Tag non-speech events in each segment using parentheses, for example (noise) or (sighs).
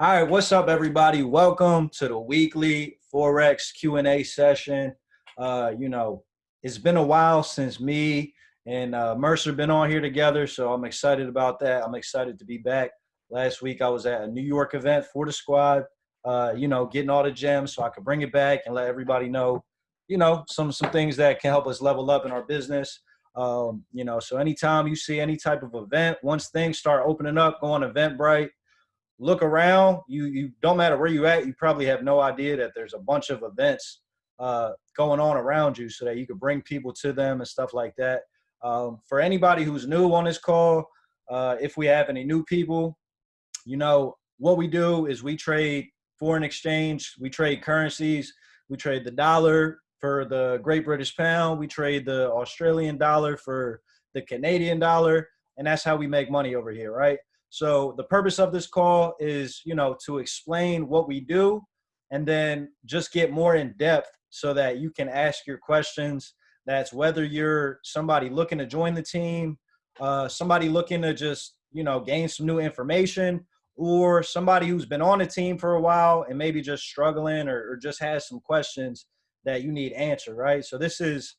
All right, what's up, everybody? Welcome to the weekly Forex Q&A session. Uh, you know, it's been a while since me and uh, Mercer been on here together, so I'm excited about that. I'm excited to be back. Last week I was at a New York event for the squad, uh, you know, getting all the gems so I could bring it back and let everybody know, you know, some some things that can help us level up in our business. Um, you know, so anytime you see any type of event, once things start opening up, go on Eventbrite look around. You you don't matter where you at. You probably have no idea that there's a bunch of events uh, going on around you, so that you could bring people to them and stuff like that. Um, for anybody who's new on this call, uh, if we have any new people, you know what we do is we trade foreign exchange. We trade currencies. We trade the dollar for the Great British Pound. We trade the Australian dollar for the Canadian dollar, and that's how we make money over here, right? So the purpose of this call is, you know, to explain what we do and then just get more in depth so that you can ask your questions. That's whether you're somebody looking to join the team, uh, somebody looking to just, you know, gain some new information, or somebody who's been on the team for a while and maybe just struggling or, or just has some questions that you need answered, right? So this is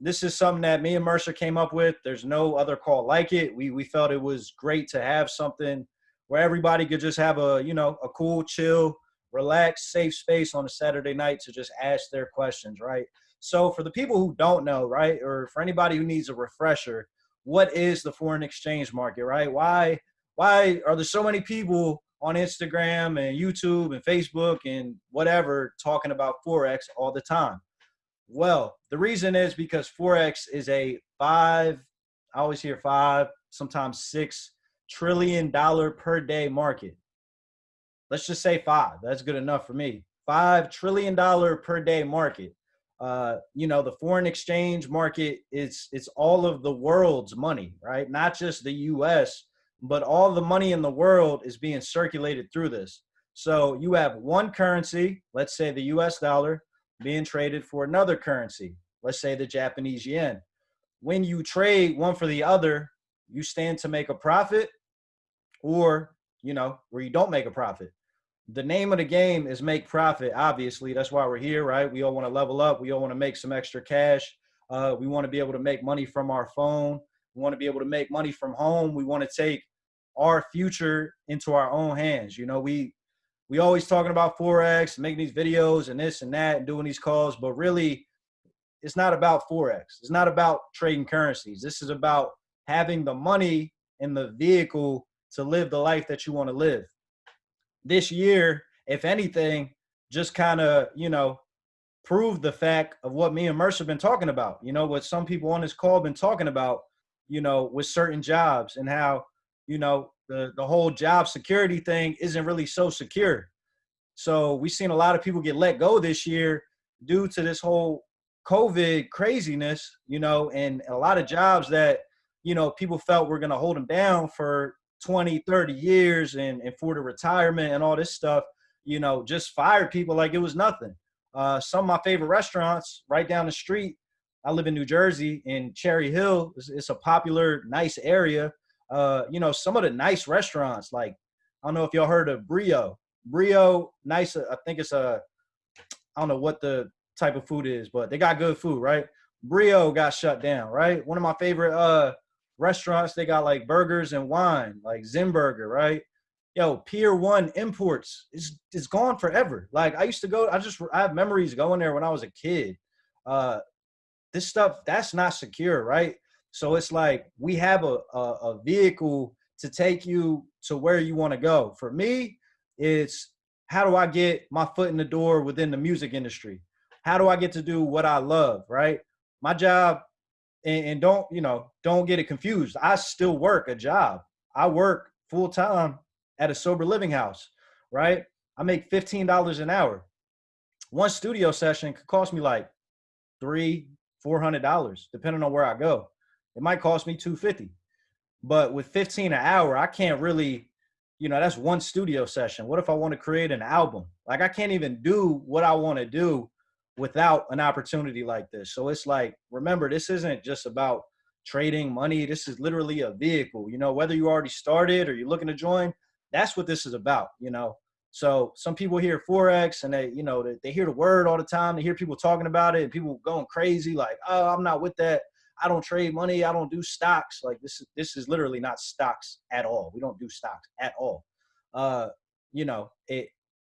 this is something that me and Mercer came up with. There's no other call like it. We we felt it was great to have something where everybody could just have a you know a cool, chill, relaxed, safe space on a Saturday night to just ask their questions, right? So for the people who don't know, right, or for anybody who needs a refresher, what is the foreign exchange market, right? Why why are there so many people on Instagram and YouTube and Facebook and whatever talking about forex all the time? Well, the reason is because Forex is a five, I always hear five, sometimes six trillion dollar per day market. Let's just say five. That's good enough for me. Five trillion dollar per day market. Uh, you know, the foreign exchange market is it's all of the world's money, right? Not just the US, but all the money in the world is being circulated through this. So you have one currency, let's say the US dollar, being traded for another currency, let's say the Japanese yen. When you trade one for the other, you stand to make a profit or, you know, where you don't make a profit. The name of the game is make profit, obviously. That's why we're here, right? We all want to level up. We all want to make some extra cash. Uh, we want to be able to make money from our phone. We want to be able to make money from home. We want to take our future into our own hands. You know, we we always talking about forex, making these videos and this and that, and doing these calls, but really, it's not about forex. It's not about trading currencies. This is about having the money and the vehicle to live the life that you want to live. This year, if anything, just kind of you know prove the fact of what me and Mercer have been talking about. You know what some people on this call been talking about. You know with certain jobs and how you know the the whole job security thing isn't really so secure. So we've seen a lot of people get let go this year due to this whole COVID craziness, you know, and a lot of jobs that, you know, people felt were going to hold them down for 20, 30 years and, and for the retirement and all this stuff, you know, just fired people like it was nothing. Uh, some of my favorite restaurants right down the street. I live in New Jersey in Cherry Hill. It's, it's a popular, nice area uh, you know, some of the nice restaurants, like I don't know if y'all heard of Brio. Brio, nice. I think it's a, I don't know what the type of food is, but they got good food, right? Brio got shut down, right? One of my favorite uh restaurants, they got like burgers and wine, like Zinburger, right? Yo, Pier One Imports is is gone forever. Like I used to go, I just I have memories going there when I was a kid. Uh, this stuff that's not secure, right? So it's like we have a, a, a vehicle to take you to where you want to go. For me, it's how do I get my foot in the door within the music industry? How do I get to do what I love, right? My job, and, and don't, you know, don't get it confused. I still work a job. I work full time at a sober living house, right? I make $15 an hour. One studio session could cost me like three, four hundred dollars, depending on where I go it might cost me 250 but with 15 an hour i can't really you know that's one studio session. What if i want to create an album? Like i can't even do what i want to do without an opportunity like this. So it's like remember this isn't just about trading money. This is literally a vehicle you know whether you already started or you're looking to join that's what this is about you know? So some people hear forex and they, you know, they, they hear the word all the time. They hear people talking about it and people going crazy like, oh, I'm not with that. I don't trade money. I don't do stocks. Like this is this is literally not stocks at all. We don't do stocks at all. Uh, you know, it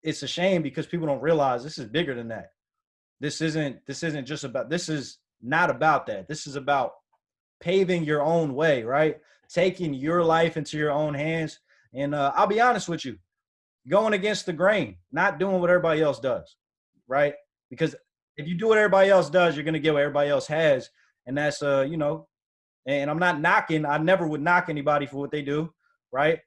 it's a shame because people don't realize this is bigger than that. This isn't this isn't just about this is not about that. This is about paving your own way, right? Taking your life into your own hands. And uh, I'll be honest with you, going against the grain, not doing what everybody else does, right? Because if you do what everybody else does, you're gonna get what everybody else has, and that's uh, you know, and I'm not knocking. I never would knock anybody for what they do, right?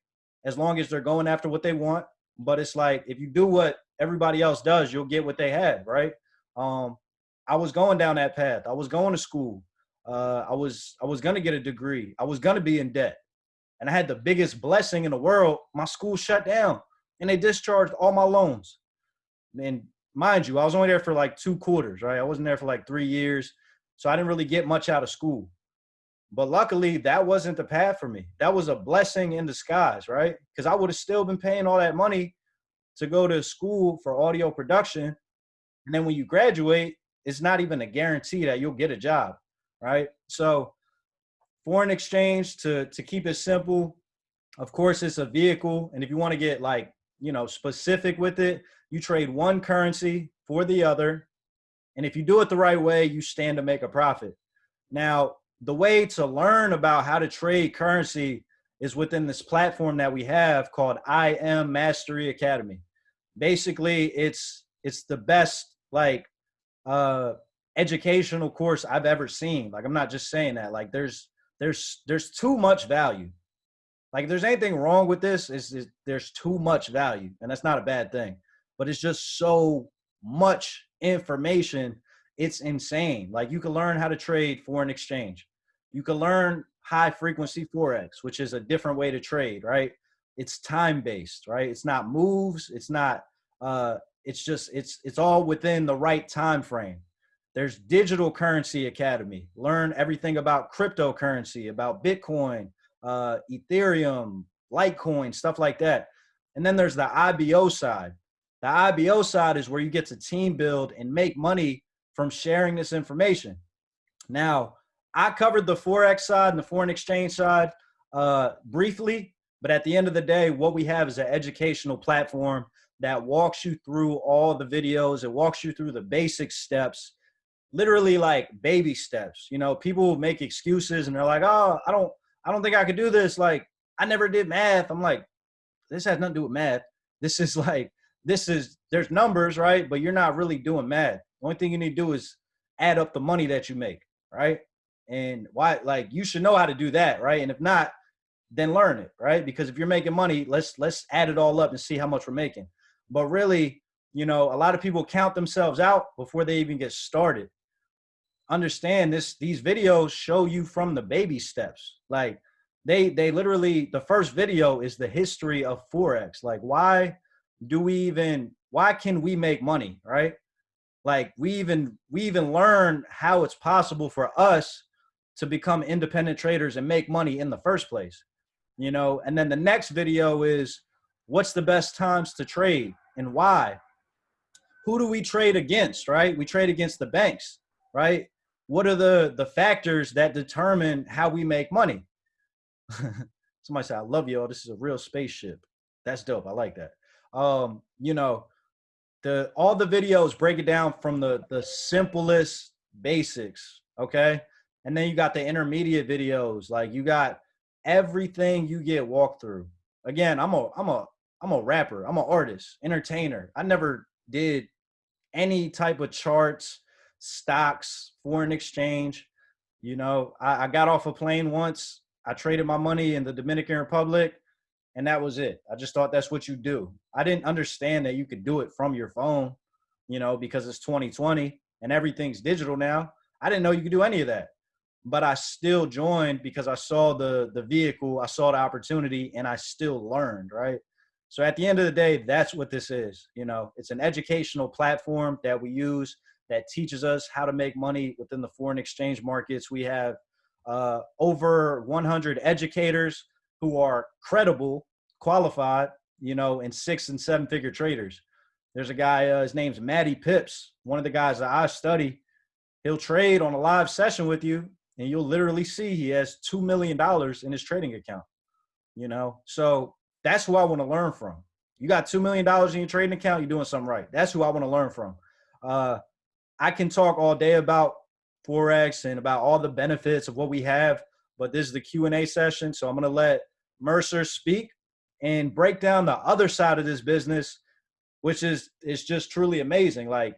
As long as they're going after what they want. But it's like if you do what everybody else does, you'll get what they have, right? Um, I was going down that path. I was going to school. Uh, I was I was gonna get a degree. I was gonna be in debt, and I had the biggest blessing in the world. My school shut down, and they discharged all my loans. And mind you, I was only there for like two quarters, right? I wasn't there for like three years, so I didn't really get much out of school. But luckily, that wasn't the path for me. That was a blessing in disguise, right? Because I would have still been paying all that money to go to school for audio production, and then when you graduate, it's not even a guarantee that you'll get a job, right? So foreign exchange to to keep it simple, of course it's a vehicle and if you want to get like, you know, specific with it, you trade one currency for the other. And if you do it the right way, you stand to make a profit. Now, the way to learn about how to trade currency is within this platform that we have called I Am Mastery Academy. Basically, it's it's the best like uh, educational course I've ever seen. Like I'm not just saying that. Like there's there's there's too much value. Like if there's anything wrong with this, is there's too much value, and that's not a bad thing. But it's just so much information. It's insane. Like you can learn how to trade foreign exchange. You can learn high frequency forex, which is a different way to trade, right? It's time based, right? It's not moves. It's not uh, it's just it's it's all within the right time frame there's digital currency academy learn everything about cryptocurrency about bitcoin uh, ethereum litecoin stuff like that and then there's the ibo side the ibo side is where you get to team build and make money from sharing this information now i covered the forex side and the foreign exchange side uh, briefly but at the end of the day what we have is an educational platform that walks you through all the videos. It walks you through the basic steps, literally like baby steps. You know, people make excuses and they're like, "Oh, I don't, I don't think I could do this." Like, I never did math. I'm like, this has nothing to do with math. This is (laughs) like, this is there's numbers, right? But you're not really doing math. The only thing you need to do is add up the money that you make, right? And why, like, you should know how to do that, right? And if not, then learn it, right? Because if you're making money, let's let's add it all up and see how much we're making. But really, you know, a lot of people count themselves out before they even get started. Understand this, these videos show you from the baby steps. Like they, they literally, the first video is the history of Forex. Like why do we even, why can we make money, right? Like we even, we even learn how it's possible for us to become independent traders and make money in the first place, you know? And then the next video is what's the best times to trade and why? Who do we trade against, right? We trade against the banks, right? What are the, the factors that determine how we make money? (laughs) Somebody said, I love y'all This is a real spaceship. That's dope. I like that. Um, you know, the all the videos break it down from the the simplest basics, okay? And then you got the intermediate videos, like you got everything you get walked through. Again, I'm a I'm a I'm a rapper. I'm an artist, entertainer. I never did any type of charts, stocks, foreign exchange. You know, I, I got off a plane once. I traded my money in the Dominican Republic, and that was it. I just thought that's what you do. I didn't understand that you could do it from your phone, you know, because it's 2020 and everything's digital now. I didn't know you could do any of that. But I still joined because I saw the the vehicle, I saw the opportunity, and I still learned, right? So at the end of the day, that's what this is. You know, it's an educational platform that we use that teaches us how to make money within the foreign exchange markets. We have uh, over 100 educators who are credible, qualified. you know, and six and seven figure traders. There's a guy, uh, his name's Matty Pips, one of the guys that I study. He'll trade on a live session with you, and you'll literally see he has $2 million in his trading account. You know, so that's who I want to learn from. You got $2 million in your trading account, you're doing something right. That's who I want to learn from. Uh, I can talk all day about Forex and about all the benefits of what we have, but this is the Q&A session. So I'm going to let Mercer speak and break down the other side of this business, which is, is just truly amazing. Like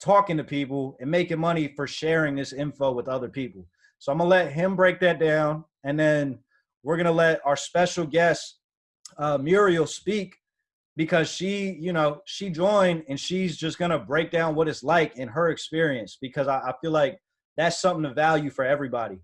talking to people and making money for sharing this info with other people. So I'm gonna let him break that down, and then we're gonna let our special guest uh, Muriel speak because she, you know, she joined and she's just gonna break down what it's like in her experience because I, I feel like that's something to value for everybody.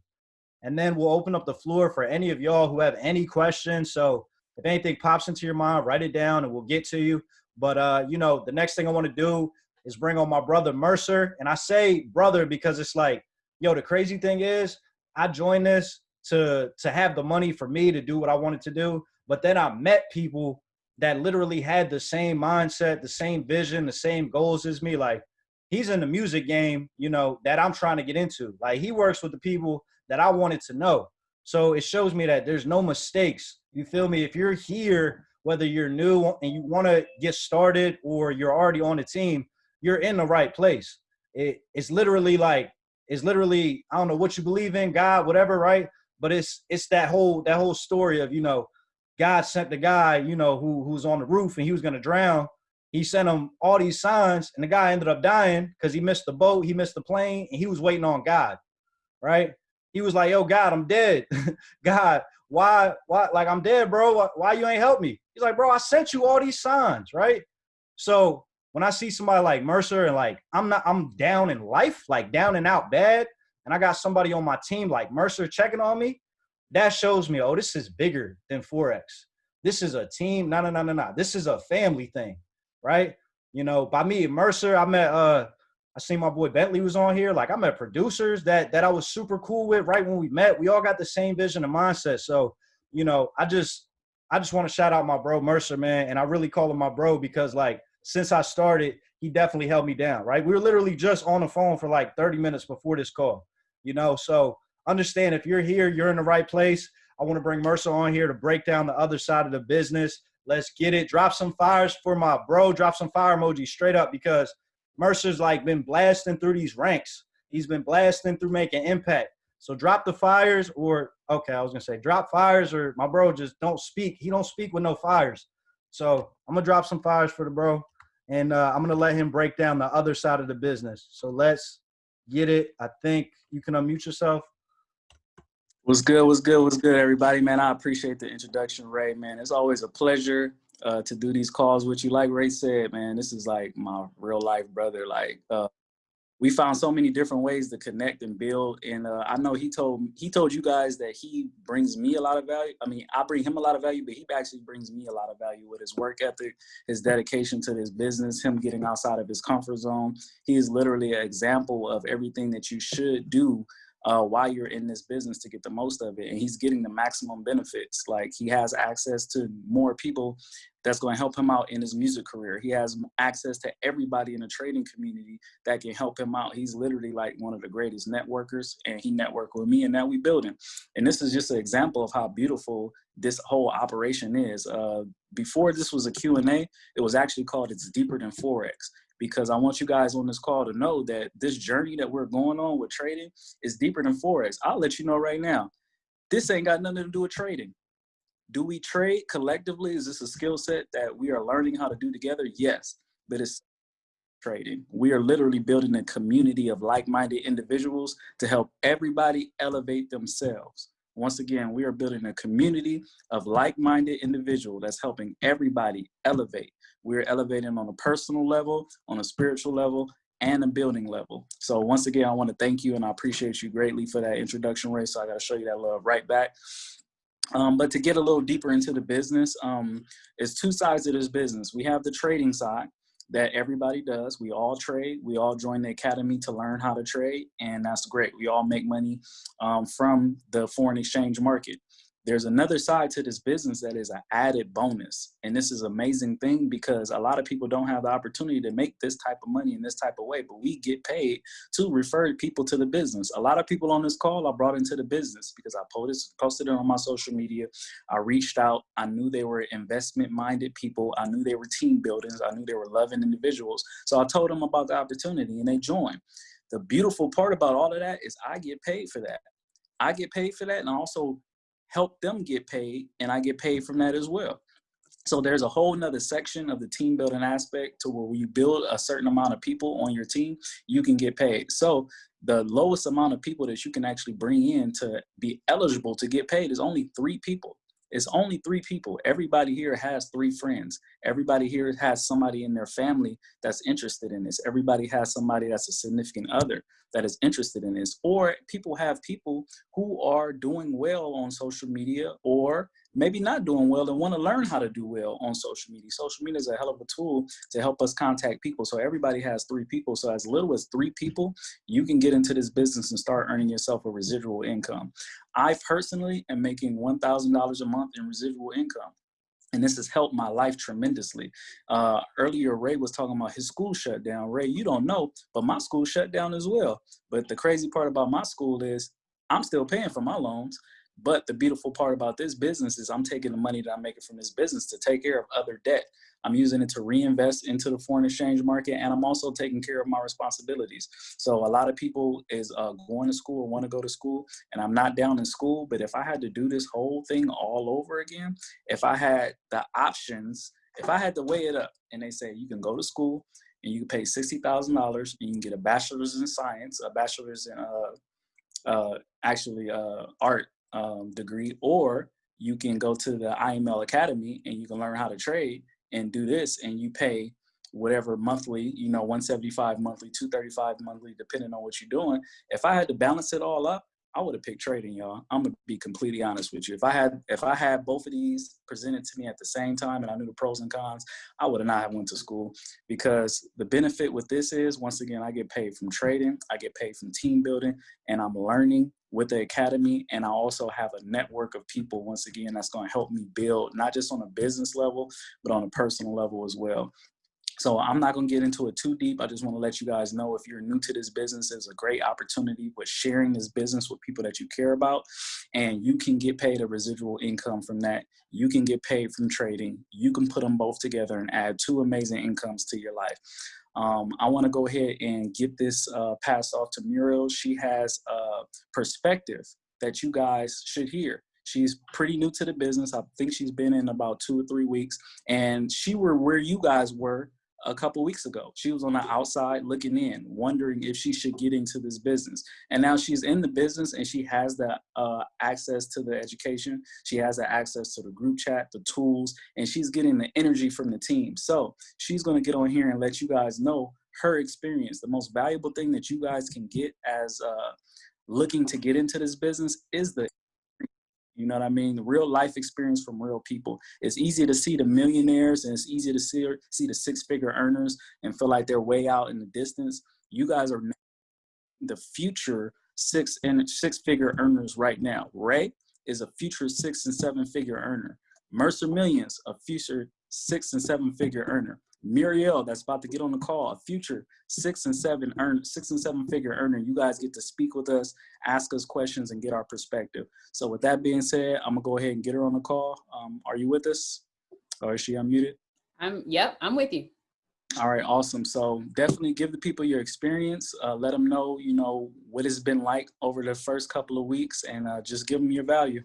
And then we'll open up the floor for any of y'all who have any questions. So if anything pops into your mind, write it down and we'll get to you. But uh, you know, the next thing I want to do is bring on my brother Mercer. And I say brother because it's like, yo, the crazy thing is I joined this to to have the money for me to do what I wanted to do. But then I met people that literally had the same mindset, the same vision, the same goals as me. Like he's in the music game, you know, that I'm trying to get into. Like he works with the people that I wanted to know. So it shows me that there's no mistakes. You feel me? If you're here, whether you're new and you want to get started or you're already on the team, you're in the right place. It, it's literally like it's literally I don't know what you believe in, God, whatever, right? But it's it's that whole that whole story of you know God sent the guy you know who who's on the roof and he was gonna drown. He sent him all these signs, and the guy ended up dying because he missed the boat, he missed the plane, and he was waiting on God, right? He was like, "Yo, God, I'm dead. (laughs) God, why, why? Like, I'm dead, bro. Why, why you ain't help me?" He's like, "Bro, I sent you all these signs, right?" So when I see somebody like Mercer and like I'm not I'm down in life, like down and out bad, and I got somebody on my team like Mercer checking on me, that shows me, oh, this is bigger than Forex. This is a team. No, no, no, no, no. This is a family thing, right? You know, by me, Mercer, I met uh I seen my boy Bentley was on here. Like I met producers that that I was super cool with right when we met. We all got the same vision and mindset. So, you know, I just I just want to shout out my bro Mercer, man. And I really call him my bro because like since I started, he definitely held me down, right? We were literally just on the phone for like 30 minutes before this call, you know? So understand if you're here, you're in the right place. I want to bring Mercer on here to break down the other side of the business. Let's get it. Drop some fires for my bro. Drop some fire emojis straight up because Mercer's like been blasting through these ranks. He's been blasting through making impact. So drop the fires or okay, I was gonna say drop fires or my bro just don't speak. He don't speak with no fires. So I'm gonna drop some fires for the bro and uh, I'm gonna let him break down the other side of the business. So let's get it. I think you can unmute yourself. What's good? What's good? What's good, everybody? Man, I appreciate the introduction, Ray. Man, it's always a pleasure uh, to do these calls with you. Like Ray said, man, this is like my real life brother. Like, uh, we found so many different ways to connect and build. And uh, I know he told he told you guys that he brings me a lot of value. I mean, I bring him a lot of value, but he actually brings me a lot of value with his work ethic, his dedication to this business, him getting outside of his comfort zone. He is literally an example of everything that you should do uh, while you're in this business to get the most of it. And he's getting the maximum benefits. Like he has access to more people that's going to help him out in his music career. He has access to everybody in the trading community that can help him out. He's literally like one of the greatest networkers and he networked with me and now we building. And this is just an example of how beautiful this whole operation is. Uh, before this was a Q&A, it was actually called It's Deeper Than Forex because I want you guys on this call to know that this journey that we're going on with trading is deeper than Forex. I'll let you know right now, this ain't got nothing to do with trading. Do we trade collectively? Is this a skill set that we are learning how to do together? Yes, but it's trading. We are literally building a community of like-minded individuals to help everybody elevate themselves. Once again, we are building a community of like-minded individuals that's helping everybody elevate. We're elevating on a personal level, on a spiritual level, and a building level. So once again, I want to thank you and I appreciate you greatly for that introduction, Ray. So I got to show you that love right back. Um, but to get a little deeper into the business, um, it's two sides of this business. We have the trading side that everybody does. We all trade. We all join the academy to learn how to trade, and that's great. We all make money um, from the foreign exchange market. There's another side to this business that is an added bonus. And this is amazing thing because a lot of people don't have the opportunity to make this type of money in this type of way, but we get paid to refer people to the business. A lot of people on this call I brought into the business because I posted, posted it on my social media. I reached out. I knew they were investment minded people. I knew they were team builders. I knew they were loving individuals. So I told them about the opportunity and they joined. The beautiful part about all of that is I get paid for that. I get paid for that and I also help them get paid and I get paid from that as well. So there's a whole nother section of the team building aspect to where you build a certain amount of people on your team, you can get paid. So the lowest amount of people that you can actually bring in to be eligible to get paid is only three people. It's only three people. Everybody here has three friends. Everybody here has somebody in their family that's interested in this. Everybody has somebody that's a significant other that is interested in this. Or people have people who are doing well on social media or maybe not doing well and want to learn how to do well on social media. Social media is a hell of a tool to help us contact people. So everybody has three people. So as little as three people, you can get into this business and start earning yourself a residual income. I personally am making $1,000 a month in residual income and this has helped my life tremendously. Uh, earlier, Ray was talking about his school shut down. Ray, you don't know, but my school shut down as well. But the crazy part about my school is I'm still paying for my loans. But the beautiful part about this business is I'm taking the money that I'm making from this business to take care of other debt. I'm using it to reinvest into the foreign exchange market, and I'm also taking care of my responsibilities. So a lot of people is uh, going to school or want to go to school, and I'm not down in school. But if I had to do this whole thing all over again, if I had the options, if I had to weigh it up, and they say you can go to school and you can pay sixty thousand dollars, and you can get a bachelor's in science, a bachelor's in uh, uh, actually uh, art um, degree, or you can go to the IML Academy and you can learn how to trade and do this and you pay whatever monthly, you know, 175 monthly, 235 monthly, depending on what you're doing. If I had to balance it all up, I would have picked trading, y'all. I'm gonna be completely honest with you. If I had if I had both of these presented to me at the same time and I knew the pros and cons, I would have not have went to school because the benefit with this is once again I get paid from trading, I get paid from team building, and I'm learning with the academy and I also have a network of people once again that's going to help me build not just on a business level but on a personal level as well. So I'm not gonna get into it too deep. I just wanna let you guys know if you're new to this business, there's a great opportunity with sharing this business with people that you care about and you can get paid a residual income from that. You can get paid from trading. You can put them both together and add two amazing incomes to your life. Um, I wanna go ahead and get this uh, passed off to Muriel. She has a perspective that you guys should hear. She's pretty new to the business. I think she's been in about two or three weeks and she were where you guys were a couple weeks ago. She was on the outside looking in, wondering if she should get into this business. And now she's in the business and she has the uh, access to the education. She has the access to the group chat, the tools, and she's getting the energy from the team. So she's gonna get on here and let you guys know her experience. The most valuable thing that you guys can get as uh, looking to get into this business is the you know what I mean? The real life experience from real people. It's easy to see the millionaires and it's easy to see, see the six figure earners and feel like they're way out in the distance. You guys are the future six and six figure earners right now. Ray is a future six and seven figure earner. Mercer Millions, a future six and seven figure earner. Muriel, that's about to get on the call, a future six and seven earn six and seven figure earner. You guys get to speak with us, ask us questions, and get our perspective. So with that being said, I'm gonna go ahead and get her on the call. Um, are you with us? Or is she unmuted? I'm yep, I'm with you. All right, awesome. So definitely give the people your experience. Uh, let them know, you know, what it's been like over the first couple of weeks, and uh, just give them your value.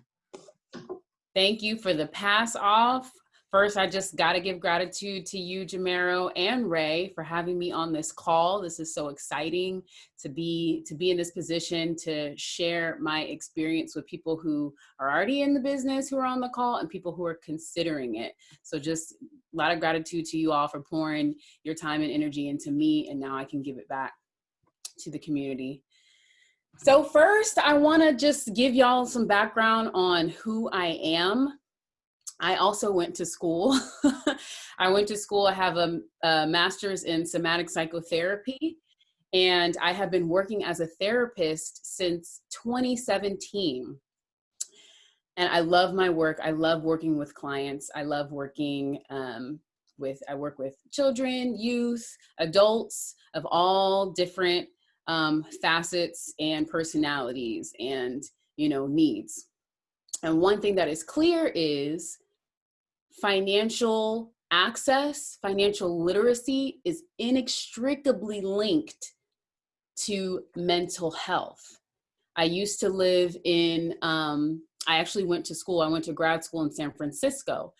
Thank you for the pass off. First, I just got to give gratitude to you, Jamero and Ray, for having me on this call. This is so exciting to be to be in this position to share my experience with people who are already in the business, who are on the call, and people who are considering it. So, just a lot of gratitude to you all for pouring your time and energy into me, and now I can give it back to the community. So first, I want to just give y'all some background on who I am. I also went to school. (laughs) I went to school, I have a, a, master's in somatic psychotherapy, and I have been working as a therapist since 2017. and I love my work. I love working with clients. I love working um, with, I work with children, youth, adults of all different um, facets and personalities and, you know, needs. And one thing that is clear is financial access, financial literacy is inextricably linked to mental health. I used to live in, um, I actually went to school, I went to grad school in San Francisco.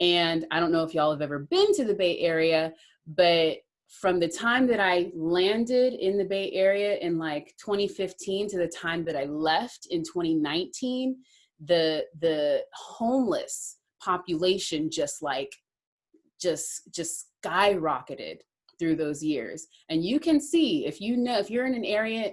And I don't know if y'all have ever been to the Bay Area, but from the time that I landed in the Bay Area in like 2015 to the time that I left in 2019, the the homeless population just like just just skyrocketed through those years. And you can see if you know if you're in an area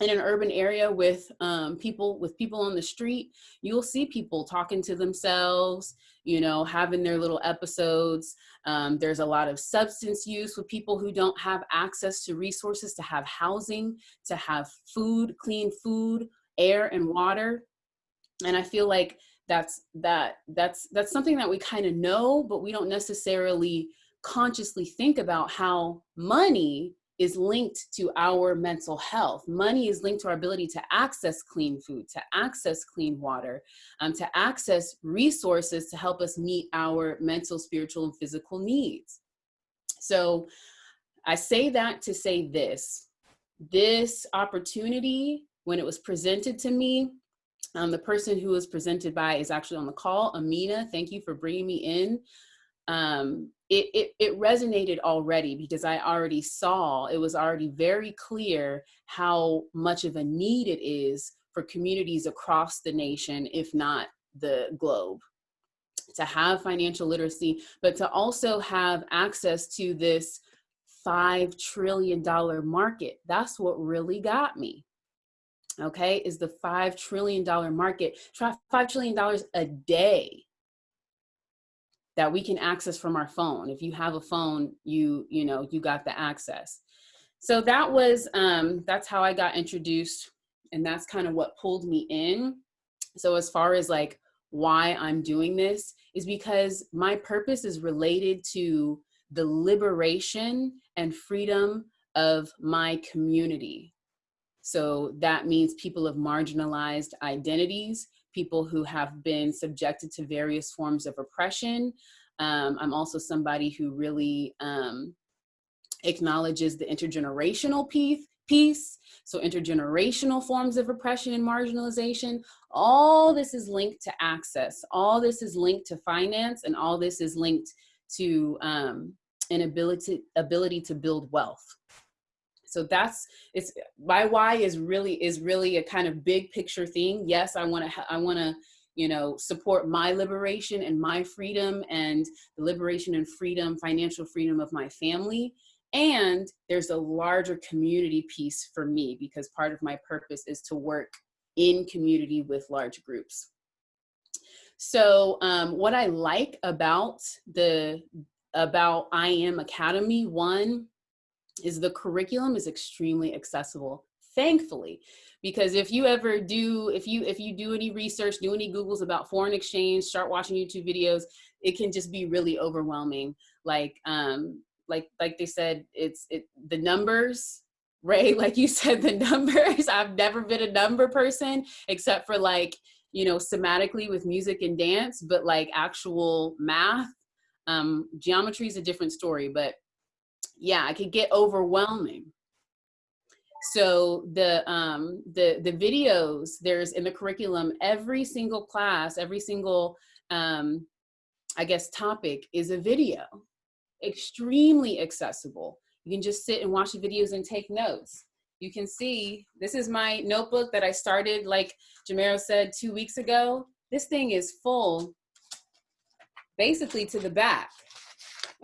in an urban area with um, people with people on the street you'll see people talking to themselves you know having their little episodes. Um, there's a lot of substance use with people who don't have access to resources to have housing to have food clean food air and water. And i feel like that's that that's that's something that we kind of know but we don't necessarily consciously think about how money is linked to our mental health. Money is linked to our ability to access clean food, to access clean water, um, to access resources to help us meet our mental, spiritual, and physical needs. So I say that to say this, this opportunity, when it was presented to me, um, the person who was presented by is actually on the call, Amina. Thank you for bringing me in. Um, it, it, it resonated already because I already saw, it was already very clear how much of a need it is for communities across the nation, if not the globe to have financial literacy, but to also have access to this $5 trillion market. That's what really got me okay, is the $5 trillion market, $5 trillion a day that we can access from our phone. If you have a phone, you, you know, you got the access. So that was, um, that's how I got introduced and that's kind of what pulled me in. So as far as like why I'm doing this is because my purpose is related to the liberation and freedom of my community. So that means people of marginalized identities, people who have been subjected to various forms of oppression. Um, I'm also somebody who really um, acknowledges the intergenerational piece, piece. So intergenerational forms of oppression and marginalization, all this is linked to access. All this is linked to finance and all this is linked to um, an ability, ability to build wealth. So that's it's my why is really is really a kind of big picture thing. Yes, I want to I want to you know support my liberation and my freedom and the liberation and freedom financial freedom of my family and there's a larger community piece for me because part of my purpose is to work in community with large groups so um, what i like about the about i am academy one is the curriculum is extremely accessible, thankfully. Because if you ever do, if you if you do any research, do any Googles about foreign exchange, start watching YouTube videos, it can just be really overwhelming. Like um, like like they said, it's it the numbers, (laughs) Ray, like you said, the numbers. (laughs) I've never been a number person except for like, you know, somatically with music and dance, but like actual math, um, geometry is a different story, but yeah, it could get overwhelming. So the, um, the, the videos, there's in the curriculum, every single class, every single, um, I guess, topic is a video, extremely accessible. You can just sit and watch the videos and take notes. You can see, this is my notebook that I started, like Jamero said, two weeks ago. This thing is full, basically to the back.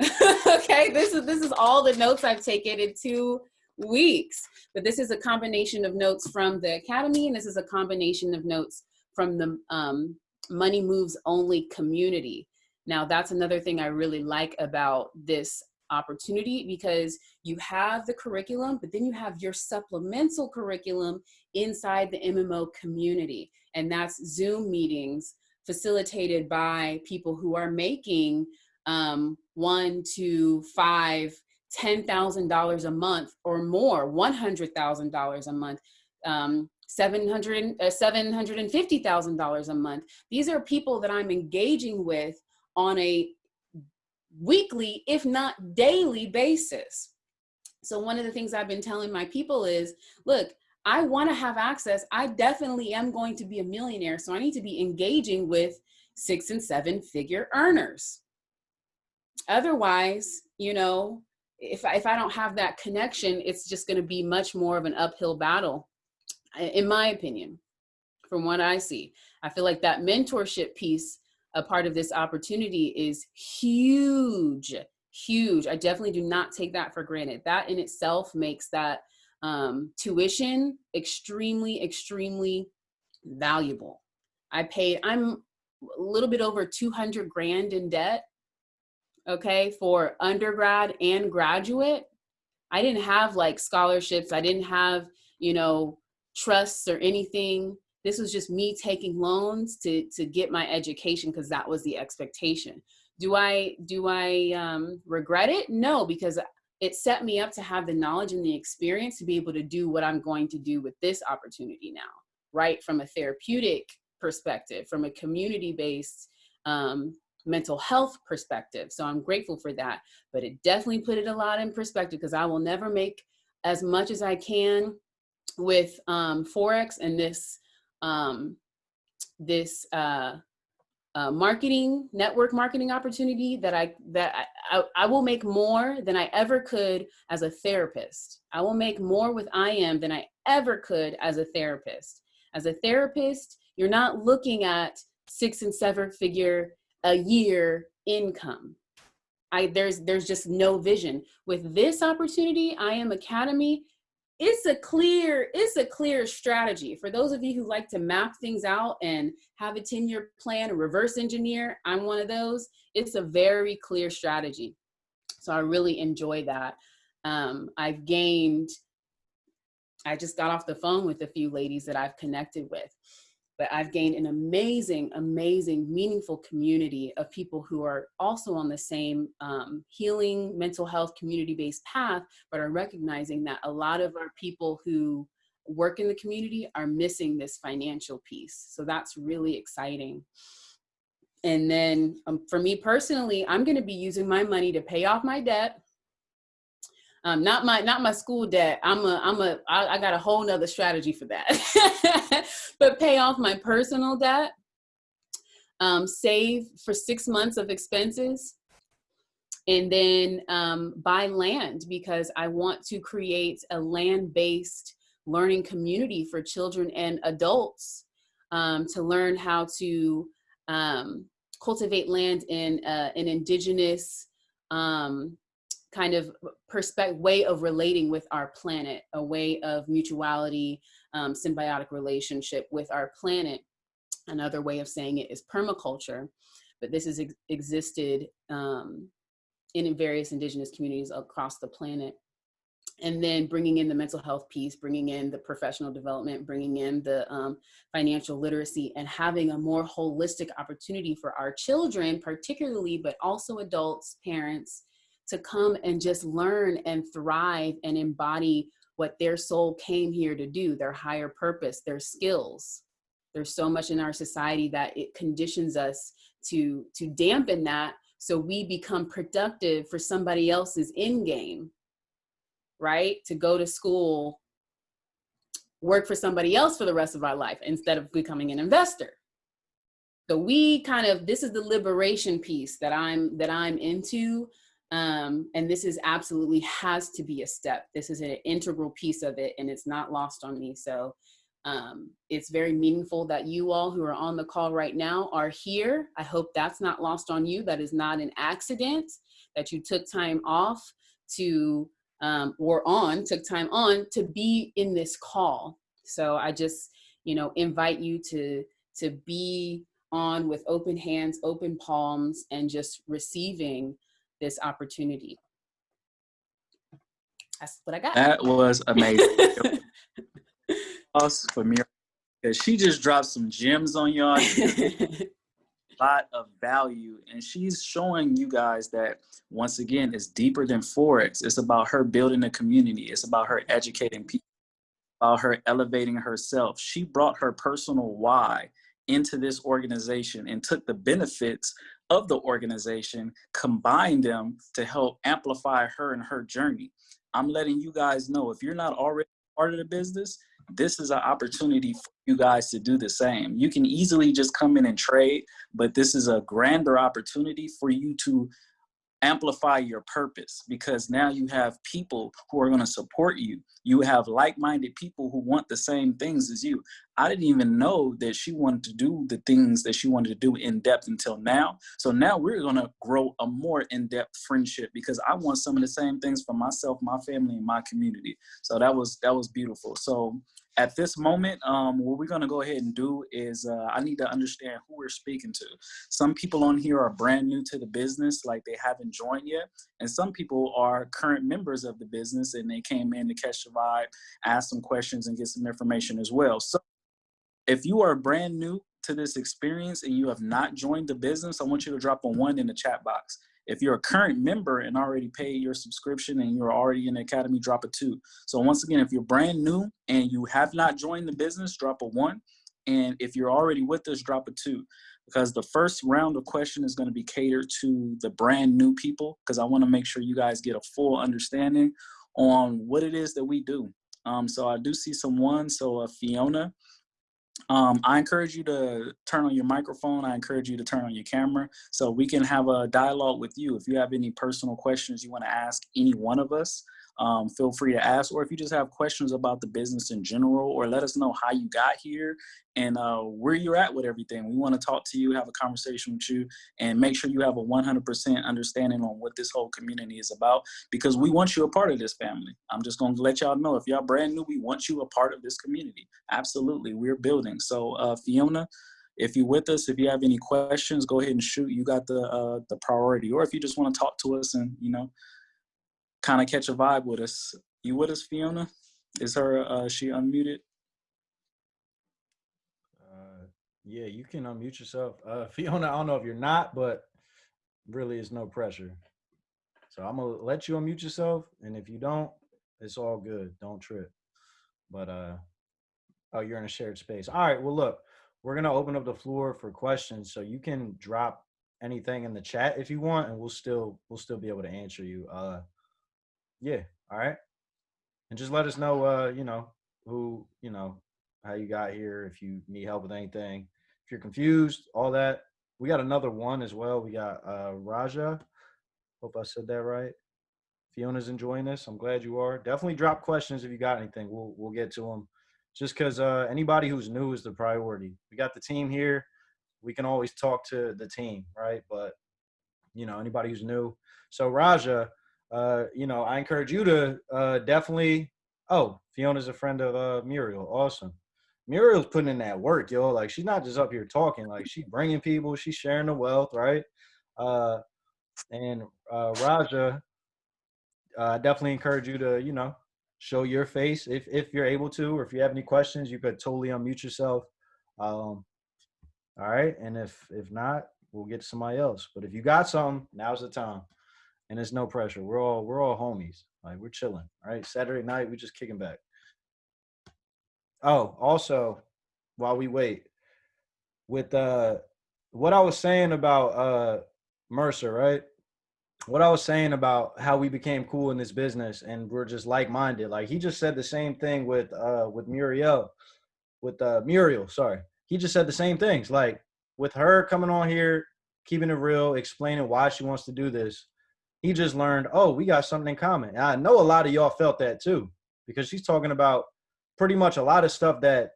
(laughs) okay, this is this is all the notes I've taken in two weeks. But this is a combination of notes from the academy, and this is a combination of notes from the um, Money Moves Only community. Now, that's another thing I really like about this opportunity because you have the curriculum, but then you have your supplemental curriculum inside the MMO community. and that's Zoom meetings facilitated by people who are making um, one to five, ten thousand dollars a month or more, one hundred thousand dollars a month, um, seven hundred uh, seven hundred and fifty thousand dollars a month. These are people that I'm engaging with on a weekly, if not daily basis. So one of the things I've been telling my people is, look, I want to have access. I definitely am going to be a millionaire. So I need to be engaging with six and seven figure earners. Otherwise, you know, if I, if I don't have that connection, it's just going to be much more of an uphill battle, in my opinion, from what I see. I feel like that mentorship piece, a part of this opportunity is huge, huge. I definitely do not take that for granted. That in itself makes that um, tuition extremely, extremely valuable. I paid, I'm a little bit over 200 grand in debt, okay, for undergrad and graduate. I didn't have like scholarships. I didn't have, you know, trusts or anything. This was just me taking loans to, to get my education because that was the expectation. Do I, do I um, regret it? No, because it set me up to have the knowledge and the experience to be able to do what I'm going to do with this opportunity now, right? From a therapeutic perspective, from a community-based um, mental health perspective. So I'm grateful for that, but it definitely put it a lot in perspective because I will never make as much as I can with um, Forex and this, um, this uh, uh, marketing, network marketing opportunity that I, that I, I, I, will make more than I ever could as a therapist. I will make more with I am than I ever could as a therapist. As a therapist, you're not looking at six and seven figure a year income. I, there's, there's just no vision. With this opportunity, I am Academy, it's a clear it's a clear strategy. For those of you who like to map things out and have a 10 year plan and reverse engineer i'm one of those. It's a very clear strategy. So i really enjoy that. Um, i've gained i just got off the phone with a few ladies that i've connected with but I've gained an amazing, amazing, meaningful community of people who are also on the same um, healing, mental health, community-based path, but are recognizing that a lot of our people who work in the community are missing this financial piece. So that's really exciting. And then um, for me personally, I'm gonna be using my money to pay off my debt, um, not my not my school debt. I'm a I'm a I, I got a whole nother strategy for that. (laughs) but pay off my personal debt, um, save for six months of expenses, and then um, buy land because I want to create a land-based learning community for children and adults um, to learn how to um, cultivate land in uh, an indigenous um, kind of perspective, way of relating with our planet, a way of mutuality, um, symbiotic relationship with our planet. Another way of saying it is permaculture, but this has ex existed um, in various indigenous communities across the planet. And then bringing in the mental health piece, bringing in the professional development, bringing in the um, financial literacy and having a more holistic opportunity for our children, particularly, but also adults, parents, to come and just learn and thrive and embody what their soul came here to do, their higher purpose, their skills. There's so much in our society that it conditions us to, to dampen that so we become productive for somebody else's end game, right? To go to school, work for somebody else for the rest of our life instead of becoming an investor. So we kind of, this is the liberation piece that I'm, that I'm into um, and this is absolutely has to be a step. This is an integral piece of it and it's not lost on me. So um, it's very meaningful that you all who are on the call right now are here. I hope that's not lost on you. That is not an accident that you took time off to, um, or on, took time on to be in this call. So I just, you know, invite you to, to be on with open hands, open palms, and just receiving this opportunity. That's what I got. That was amazing. (laughs) Us for me because she just dropped some gems on y'all. a (laughs) lot of value, and she's showing you guys that once again, it's deeper than forex. It's about her building a community. It's about her educating people. About her elevating herself. She brought her personal why into this organization and took the benefits of the organization, combine them to help amplify her and her journey. I'm letting you guys know if you're not already part of the business, this is an opportunity for you guys to do the same. You can easily just come in and trade, but this is a grander opportunity for you to amplify your purpose because now you have people who are going to support you. You have like-minded people who want the same things as you. I didn't even know that she wanted to do the things that she wanted to do in depth until now. So now we're going to grow a more in-depth friendship because I want some of the same things for myself, my family, and my community. So that was that was beautiful. So at this moment, um, what we're gonna go ahead and do is uh, I need to understand who we're speaking to. Some people on here are brand new to the business, like they haven't joined yet. And some people are current members of the business and they came in to catch the vibe, ask some questions and get some information as well. So if you are brand new to this experience and you have not joined the business, I want you to drop a one in the chat box. If you're a current member and already paid your subscription and you're already in the academy, drop a two. So once again, if you're brand new and you have not joined the business, drop a one. And if you're already with us, drop a two. Because the first round of question is going to be catered to the brand new people because I want to make sure you guys get a full understanding on what it is that we do. Um, so I do see some ones. So uh, Fiona, um, I encourage you to turn on your microphone. I encourage you to turn on your camera so we can have a dialogue with you. If you have any personal questions you want to ask any one of us, um, feel free to ask. Or if you just have questions about the business in general, or let us know how you got here and uh, where you're at with everything. We want to talk to you, have a conversation with you, and make sure you have a 100% understanding on what this whole community is about because we want you a part of this family. I'm just going to let y'all know if y'all brand new, we want you a part of this community. Absolutely, we're building. So uh, Fiona, if you're with us, if you have any questions, go ahead and shoot. You got the uh, the priority. Or if you just want to talk to us and you know kind of catch a vibe with us. You with us, Fiona? Is her uh, she unmuted? Uh, yeah, you can unmute yourself. Uh, (laughs) Fiona, I don't know if you're not, but really it's no pressure. So I'm gonna let you unmute yourself, and if you don't, it's all good. Don't trip. But uh, oh, you're in a shared space. All right. Well, look, we're gonna open up the floor for questions, so you can drop anything in the chat if you want, and we'll still we'll still be able to answer you. Uh, yeah. All right. And just let us know, uh, you know, who, you know, how you got here, if you need help with anything, if you're confused, all that. We got another one as well. We got uh, Raja. Hope I said that right. Fiona's enjoying this. I'm glad you are. Definitely drop questions if you got anything. We'll we'll get to them. Just because uh, anybody who's new is the priority. We got the team here. We can always talk to the team, right? But you know, anybody who's new. So Raja, uh, you know, I encourage you to uh, definitely. Oh, Fiona's a friend of uh, Muriel. Awesome. Muriel's putting in that work, yo. Like she's not just up here talking. Like she's bringing people. She's sharing the wealth, right? Uh, and uh, Raja, uh, definitely encourage you to, you know, show your face if if you're able to, or if you have any questions, you could totally unmute yourself. Um, all right, and if if not, we'll get to somebody else. But if you got some, now's the time and it's no pressure. We're all we're all homies. Like we're chilling. All right. Saturday night, we just kicking back. Oh, also, while we wait, with uh what I was saying about uh Mercer, right? What I was saying about how we became cool in this business and we're just like-minded. Like he just said the same thing with uh with Muriel, with uh Muriel, sorry. He just said the same things. Like with her coming on here, keeping it real, explaining why she wants to do this he just learned, oh, we got something in common. And I know a lot of y'all felt that too, because she's talking about pretty much a lot of stuff that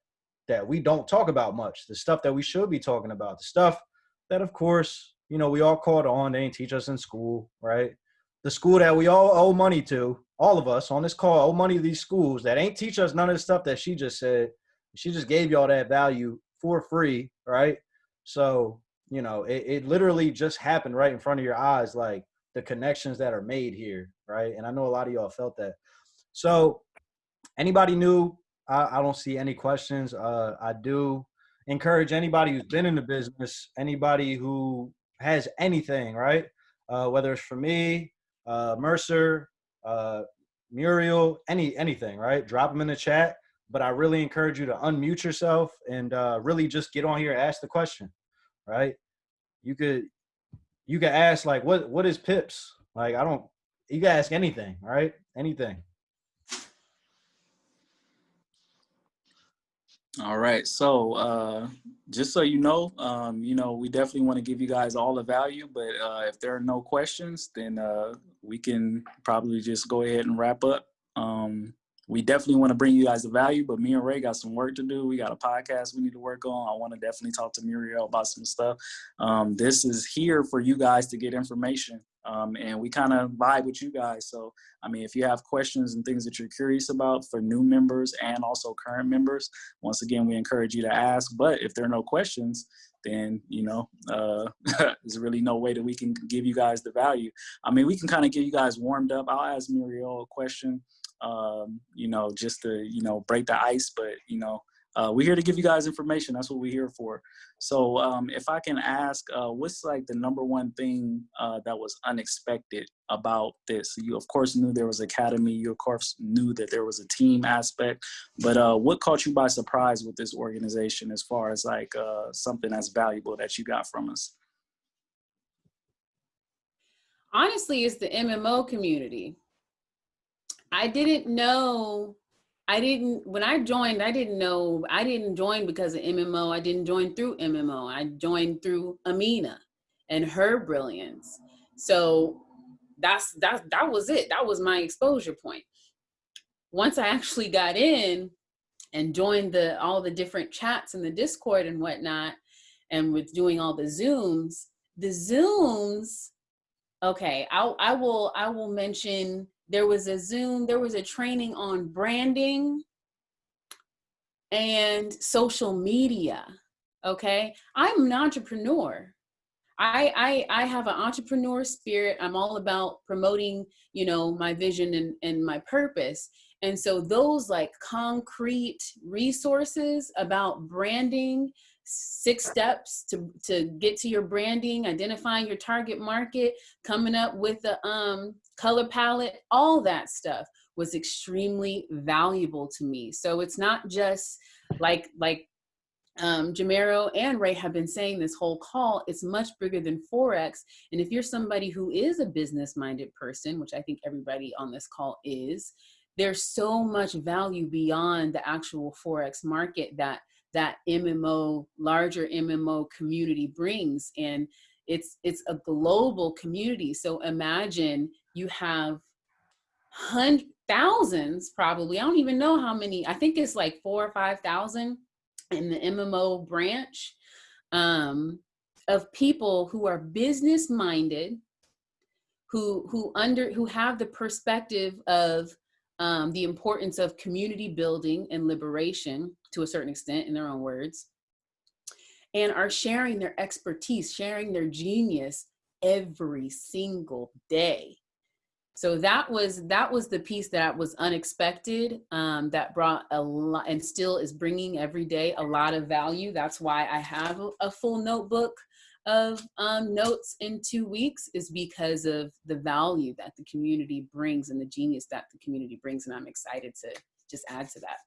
that we don't talk about much, the stuff that we should be talking about, the stuff that, of course, you know, we all caught on. They ain't teach us in school, right? The school that we all owe money to, all of us on this call owe money to these schools that ain't teach us none of the stuff that she just said. She just gave y'all that value for free, right? So, you know, it, it literally just happened right in front of your eyes. Like, the connections that are made here, right? And I know a lot of y'all felt that. So anybody new, I, I don't see any questions. Uh, I do encourage anybody who's been in the business, anybody who has anything, right? Uh, whether it's for me, uh, Mercer, uh, Muriel, any anything, right? Drop them in the chat. But I really encourage you to unmute yourself and uh, really just get on here, ask the question, right? You could you can ask like, what what is Pips? Like, I don't. You can ask anything, right? Anything. All right. So uh, just so you know, um, you know, we definitely want to give you guys all the value, but uh, if there are no questions, then uh, we can probably just go ahead and wrap up. Um, we definitely want to bring you guys the value, but me and Ray got some work to do. We got a podcast we need to work on. I want to definitely talk to Muriel about some stuff. Um, this is here for you guys to get information um, and we kind of vibe with you guys. So, I mean, if you have questions and things that you're curious about for new members and also current members, once again, we encourage you to ask. But if there are no questions, then you know uh, (laughs) there's really no way that we can give you guys the value. I mean, we can kind of get you guys warmed up. I'll ask Muriel a question, um, you know, just to you know break the ice. But you know, uh, we're here to give you guys information. That's what we're here for. So um, if I can ask, uh, what's like the number one thing uh, that was unexpected about this? You of course knew there was academy. You of course knew that there was a team aspect, but uh, what caught you by surprise with this organization as far as like uh, something that's valuable that you got from us? Honestly, it's the MMO community. I didn't know I didn't when I joined, I didn't know I didn't join because of MMO. I didn't join through MMO. I joined through Amina and her brilliance. So that's that that was it. That was my exposure point. Once I actually got in and joined the all the different chats in the Discord and whatnot, and with doing all the Zooms, the Zooms, okay, I I will I will mention there was a Zoom, there was a training on branding and social media. Okay. I'm an entrepreneur. I, I, I have an entrepreneur spirit. I'm all about promoting, you know, my vision and, and my purpose. And so those like concrete resources about branding six steps to, to get to your branding, identifying your target market, coming up with the um, color palette, all that stuff was extremely valuable to me. So it's not just like, like um, Jamero and Ray have been saying this whole call, it's much bigger than Forex. And if you're somebody who is a business minded person, which I think everybody on this call is, there's so much value beyond the actual Forex market that that MMO, larger MMO community brings. And it's, it's a global community. So imagine you have hundreds, thousands probably, I don't even know how many, I think it's like four or 5,000 in the MMO branch um, of people who are business minded, who, who, under, who have the perspective of um, the importance of community building and liberation to a certain extent in their own words, and are sharing their expertise, sharing their genius every single day. So that was that was the piece that was unexpected um, that brought a lot and still is bringing every day a lot of value. That's why I have a, full notebook of um, notes in two weeks is because of the value that the community brings and the genius that the community brings. And I'm excited to just add to that.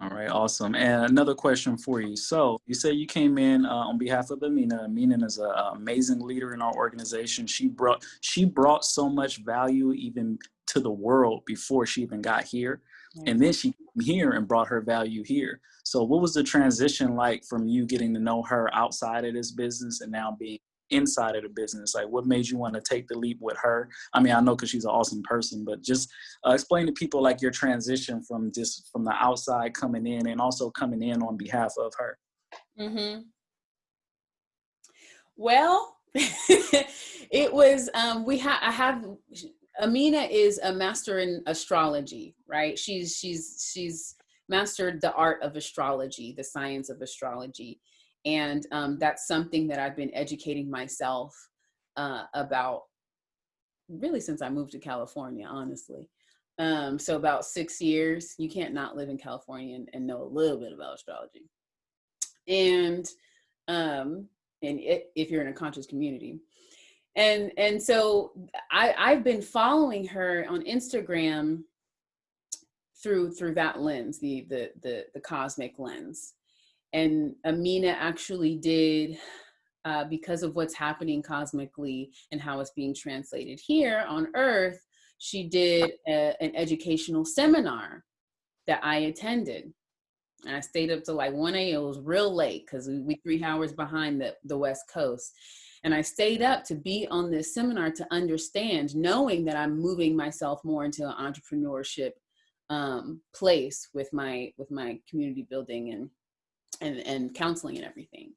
All right, awesome. And another question for you. So you say you came in uh, on behalf of Amina. Amina is an amazing leader in our organization. She brought she brought so much value even to the world before she even got here. And then she came here and brought her value here. So what was the transition like from you getting to know her outside of this business and now being inside of the business? Like what made you want to take the leap with her? I mean, I know because she's an awesome person, but just uh, explain to people like your transition from just from the outside coming in and also coming in on behalf of her. Mm-hmm. Well, (laughs) it was, um, we have, I have, Amina is a master in astrology, right? She's, she's, she's mastered the art of astrology, the science of astrology. And um, that's something that I've been educating myself uh, about really since I moved to California, honestly. Um, so about six years. You can't not live in California and, and know a little bit about astrology. And um, and it, if you're in a conscious community, and and so I I've been following her on Instagram through through that lens, the the the, the cosmic lens. And Amina actually did uh, because of what's happening cosmically and how it's being translated here on Earth, she did a, an educational seminar that I attended. And I stayed up to like 1 a.m. It was real late because we, we three hours behind the, the West Coast. And I stayed up to be on this seminar to understand, knowing that I'm moving myself more into an entrepreneurship um, place with my with my community building and and and counseling and everything.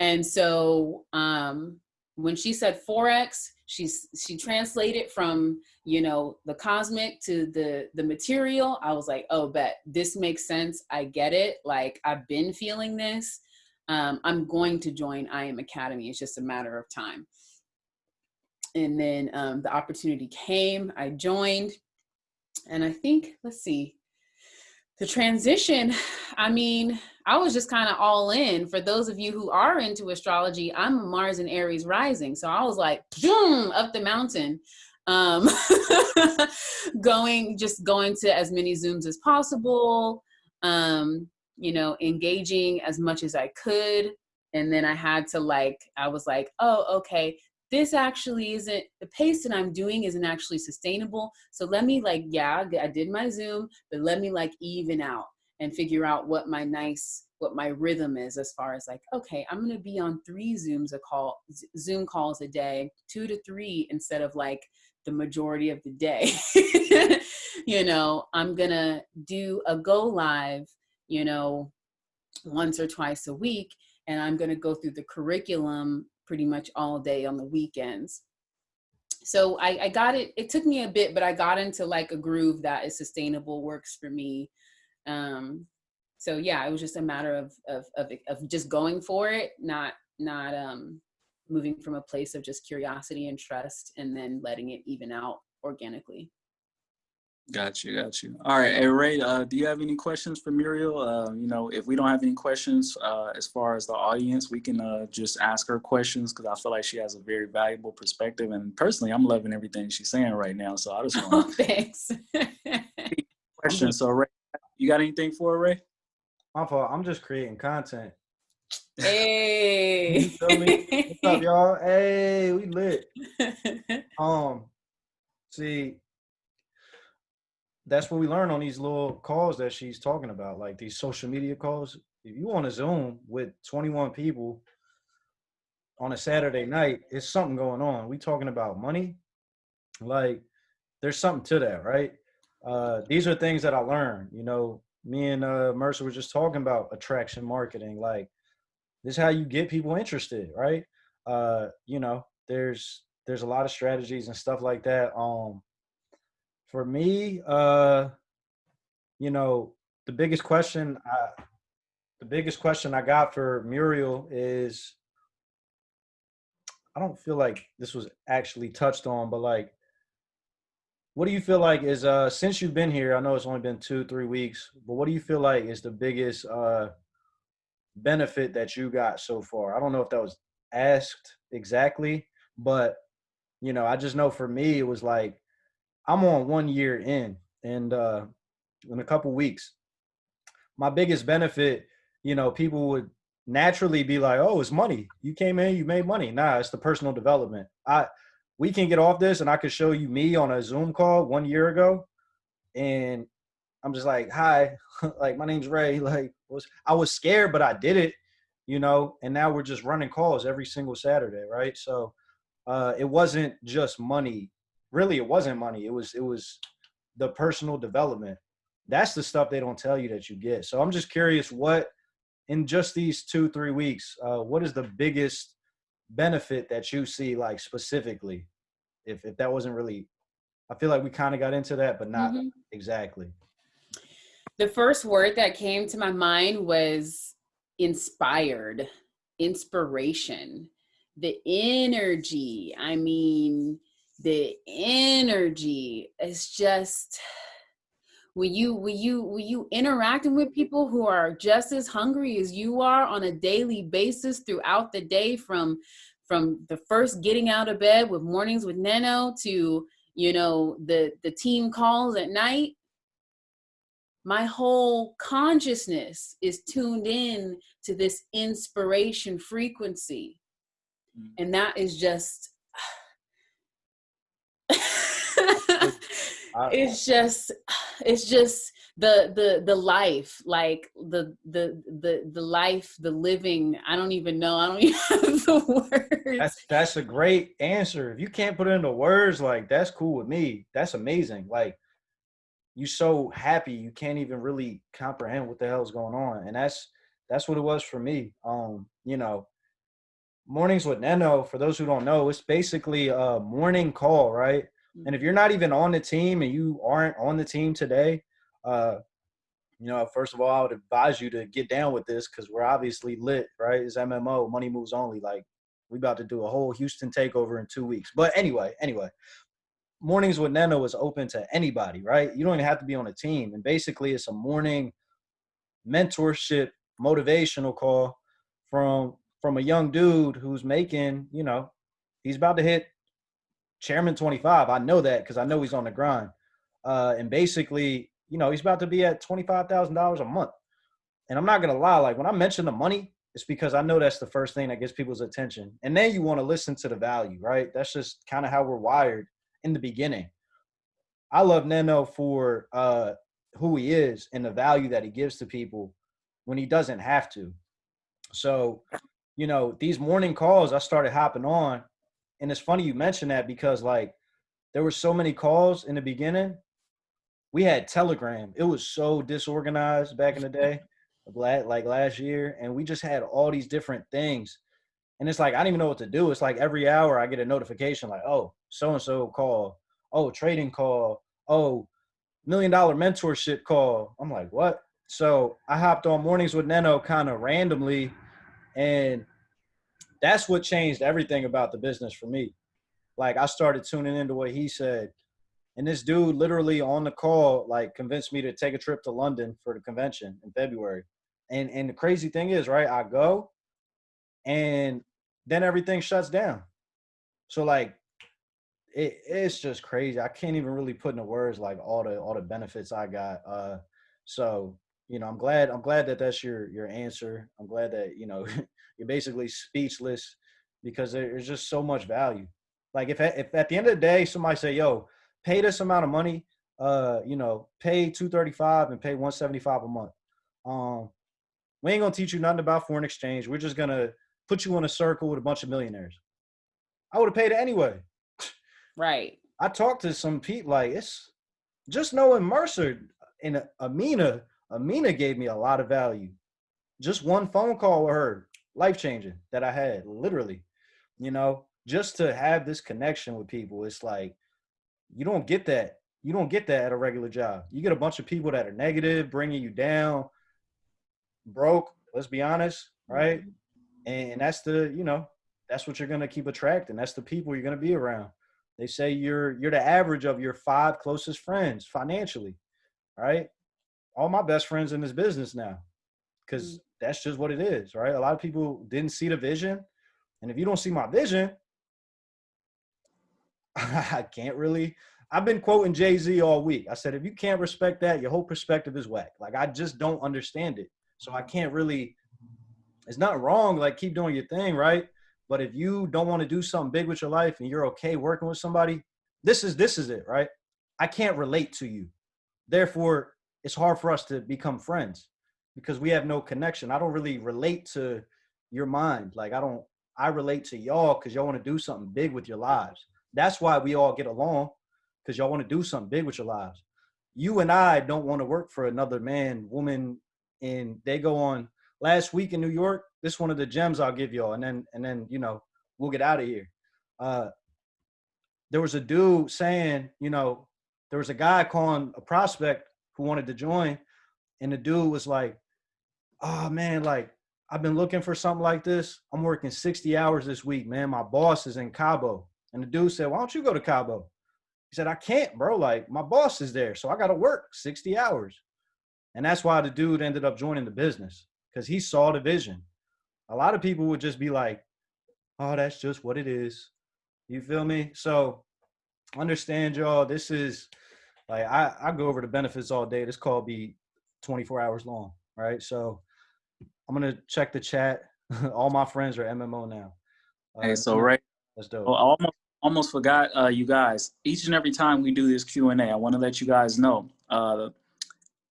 And so um, when she said forex, she's she translated from you know the cosmic to the the material. I was like, oh, bet this makes sense. I get it. Like I've been feeling this. Um, I'm going to join IM Academy. It's just a matter of time. And then um, the opportunity came. I joined, and I think let's see, the transition. I mean, I was just kind of all in. For those of you who are into astrology, I'm Mars and Aries rising. So I was like, boom, up the mountain. Um, (laughs) going, just going to as many Zooms as possible, um, you know, engaging as much as I could. And then I had to like, I was like, oh, okay, this actually isn't, the pace that I'm doing isn't actually sustainable. So let me like, yeah, I did my Zoom, but let me like even out and figure out what my nice what my rhythm is as far as like okay i'm to be on three zooms a call zoom calls a day two to three instead of like the majority of the day (laughs) you know i'm to do a go live you know once or twice a week and i'm going to go through the curriculum pretty much all day on the weekends so I, I got it it took me a bit but i got into like a groove that is sustainable works for me um, so yeah, it was just a matter of, of, of, of just going for it, not, not um, moving from a place of just curiosity and trust and then letting it even out organically. Got you, got you. All right, hey Ray, uh, do you have any questions for Muriel? Uh, you know, if we don't have any questions uh, as far as the audience, we can uh, just ask her questions because I feel like she has a very valuable perspective. And personally, I'm loving everything she's saying right now. So I just want (laughs) oh, thanks. (laughs) questions. So Ray, you got anything for Ray? My fault. I'm just creating content. Hey. What's up, (laughs) y'all? Hey, we lit. Um, see, that's what we learn on these little calls that she's talking about, like these social media calls. If you want to Zoom with 21 people on a Saturday night, it's something going on. We talking about money, like there's something to that, right? uh, these are things that I learned. You know, me and uh, Mercer were just talking about attraction marketing. Like, this is how you get people interested, right? Uh, you know, there's there's a lot of strategies and stuff like that. Um, for me, uh, you know, the biggest question I, the biggest question I got for Muriel is, I don't feel like this was actually touched on, but like, what do you feel like is uh since you've been here i know it's only been two three weeks but what do you feel like is the biggest uh benefit that you got so far? I don't know if that was asked exactly but you know i just know for me it was like i'm on one year in and uh in a couple weeks my biggest benefit you know people would naturally be like oh it's money you came in you made money nah it's the personal development i we can get off this and I could show you me on a Zoom call one year ago. And I'm just like, hi, (laughs) like my name's Ray. (laughs) Like was I was scared, but I did it, you know, and now we're just running calls every single Saturday, right? So uh it wasn't just money. Really, it wasn't money. It was it was the personal development. That's the stuff they don't tell you that you get. So I'm just curious what in just these two, three weeks, uh, what is the biggest benefit that you see like specifically if if that wasn't really i feel like we kind of got into that but not mm-hmm. exactly the first word that came to my mind was inspired inspiration the energy i mean the energy is just when you when you when you interacting with people who are just as hungry as you are on a daily basis throughout the day from from the first getting out of bed with mornings with Neno to you know the the team calls at night my whole consciousness is tuned in to this inspiration frequency mm. and that is just (laughs) it's just (sighs) it's just the the the life like the the the the life the living i don't even know i don't (laughs) even have the words. That's that's a great answer. If you can't put it into words like that's cool with me. That's amazing. Like you so happy you can't even really comprehend what the hell is going on and that's that's what it was for me. Um you know mornings with neno for those who don't know it's basically a morning call right and if you're not even on the team and you aren't on the team today, uh, you know, first of all, I would advise you to get down with this because we're obviously lit, right? It's MMO, money moves only. Like we about to do a whole Houston takeover in two weeks. But anyway, anyway, mornings with Neno is open to anybody, right? You don't even have to be on a team. And basically, it's a morning mentorship, motivational call from from a young dude who's making, you know, he's about to hit chairman 25. I know that because I know he's on the grind. Uh, and basically, you know, he's about to be at $25,000 a month. And I'm not going to lie, like when I mention the money, it's because I know that's the first thing that gets people's attention. And then you want to listen to the value, right? That's just kind of how we're wired in the beginning. I love Neno for uh, who he is and the value that he gives to people when he doesn't have to. So, you know, these morning calls I started hopping on and it's funny you mentioned that because like there were so many calls in the beginning. We had Telegram. It was so disorganized back in the day, (laughs) like last year, and we just had all these different things. And it's like I don't even know what to do. It's like every hour I get a notification like, oh, so and so call, oh, trading call, oh, million dollar mentorship call. I'm like, what? So I hopped on mornings with Neno kind of randomly, and that's what changed everything about the business for me. Like I started tuning into what he said. And this dude literally on the call, like convinced me to take a trip to London for the convention in February. And and the crazy thing is, right, I go and then everything shuts down. So like it, it's just crazy. I can't even really put into words like all the all the benefits I got. Uh so you know, I'm glad I'm glad that that's your your answer. I'm glad that, you know, (laughs) you're basically speechless because there's just so much value. Like if if at the end of the day somebody say, "Yo, pay this amount of money, uh, you know, pay 235 and pay 175 a month." Um, we ain't gonna teach you nothing about foreign exchange. We're just gonna put you in a circle with a bunch of millionaires. I would have paid it anyway. Right. I talked to some people like it's just knowing Mercer and Amina. Amina gave me a lot of value. Just one phone call with her life changing that I had, literally. You know, just to have this connection with people, it's like you don't get that. You don't get that at a regular job. You get a bunch of people that are negative, bringing you down, broke. Let's be honest, right? Mm-hmm. And that's the, you know, that's what you're gonna keep attracting. That's the people you're gonna be around. They say you're you're the average of your five closest friends financially, right? All my best friends in this business now, because mm. that's just what it is, right? A lot of people didn't see the vision. And if you don't see my vision, (laughs) I can't really. I've been quoting Jay Z all week. I said, if you can't respect that, your whole perspective is whack. Like, I just don't understand it. So I can't really, it's not wrong. Like, keep doing your thing, right? But if you don't want to do something big with your life and you're okay working with somebody, this is this is it, right? I can't relate to you. Therefore, it's hard for us to become friends because we have no connection. I don't really relate to your mind. Like I don't I relate to y'all because y'all want to do something big with your lives. That's why we all get along because y'all want to do something big with your lives. You and I don't want to work for another man, woman, and they go on last week in New York. This one of the gems I'll give y'all, and then and then you know we'll get out of here. Uh, there was a dude saying, you know, there was a guy calling a prospect who wanted to join, and the dude was like, oh man, like I've been looking for something like this. I'm working 60 hours this week, man. My boss is in Cabo. And the dude said, why don't you go to Cabo? He said, I can't, bro. Like my boss is there. So I got to work 60 hours. And that's why the dude ended up joining the business because he saw the vision. A lot of people would just be like, oh, that's just what it is. You feel me? So understand y'all, this is like I, I go over the benefits all day. This call be 24 hours long, right? So I'm gonna check the chat. (laughs) all my friends are MMO now. Uh, hey, so right, that's dope. Well, I almost almost forgot uh, you guys. Each and every time we do this Q and A, I want to let you guys know. Uh,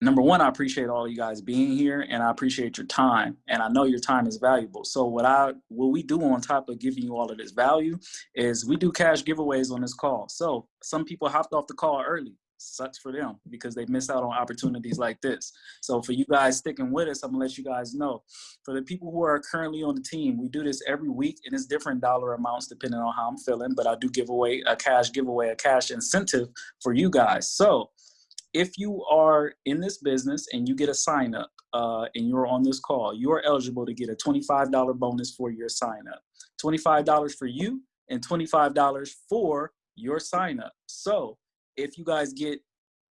number one, I appreciate all you guys being here, and I appreciate your time. And I know your time is valuable. So what I what we do on top of giving you all of this value is we do cash giveaways on this call. So some people hopped off the call early sucks for them because they miss out on opportunities like this. So for you guys sticking with us, I'm gonna let you guys know. For the people who are currently on the team, we do this every week and it's different dollar amounts depending on how I'm feeling, but I do give away a cash giveaway, a cash incentive for you guys. So if you are in this business and you get a sign up uh, and you're on this call, you are eligible to get a $25 bonus for your sign up. $25 for you and $25 for your sign up. So if you guys get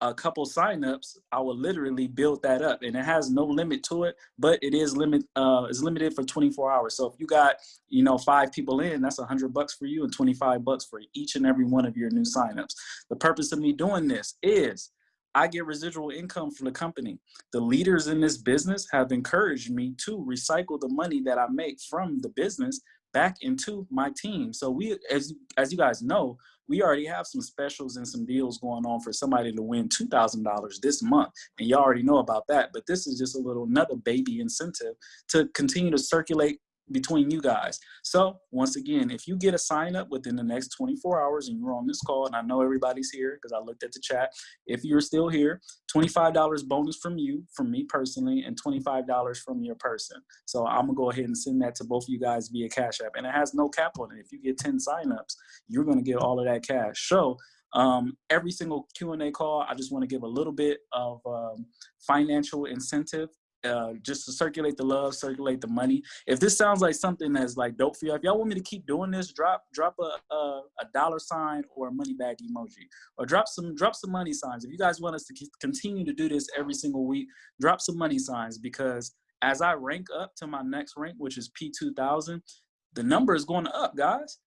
a couple signups, I will literally build that up, and it has no limit to it. But it is limit uh, is limited for 24 hours. So if you got you know five people in, that's a 100 bucks for you and 25 bucks for each and every one of your new signups. The purpose of me doing this is I get residual income from the company. The leaders in this business have encouraged me to recycle the money that I make from the business back into my team. So we, as as you guys know, we already have some specials and some deals going on for somebody to win $2,000 this month. And you already know about that. But this is just a little another baby incentive to continue to circulate between you guys. So once again, if you get a sign up within the next 24 hours and you're on this call, and I know everybody's here because I looked at the chat. If you're still here, $25 bonus from you, from me personally, and $25 from your person. So I'm gonna go ahead and send that to both of you guys via Cash App. And it has no cap on it. If you get 10 signups, you're gonna get all of that cash. So um, every single Q&A call, I just wanna give a little bit of um, financial incentive uh, just to circulate the love, circulate the money. If this sounds like something that's like dope for y'all, if y'all want me to keep doing this, drop drop a, a, a dollar sign or a money bag emoji, or drop some drop some money signs. If you guys want us to continue to do this every single week, drop some money signs because as I rank up to my next rank, which is P2000, the number is going up, guys.